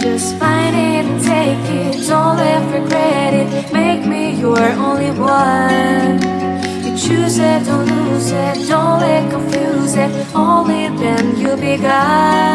Just find it take it. Don't let regret it. Make me your only one. You choose it, don't lose it. Don't let confuse it. Only then you'll be God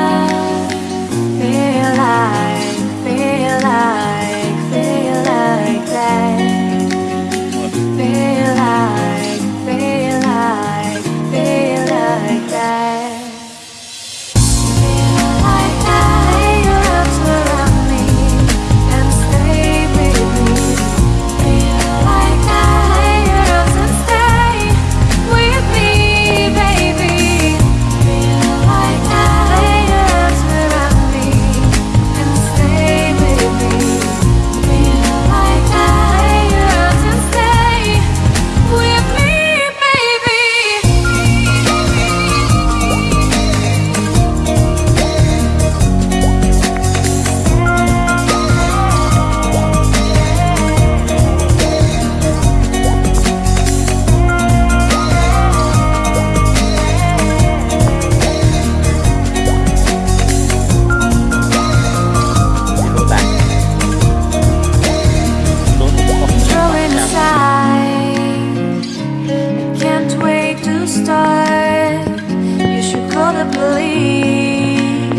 the police.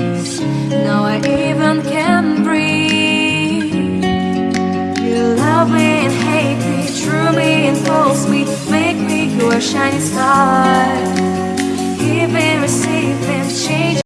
Now I even can breathe. You love me and hate me, threw me and forced me. Make me your shining star. Give and receive and change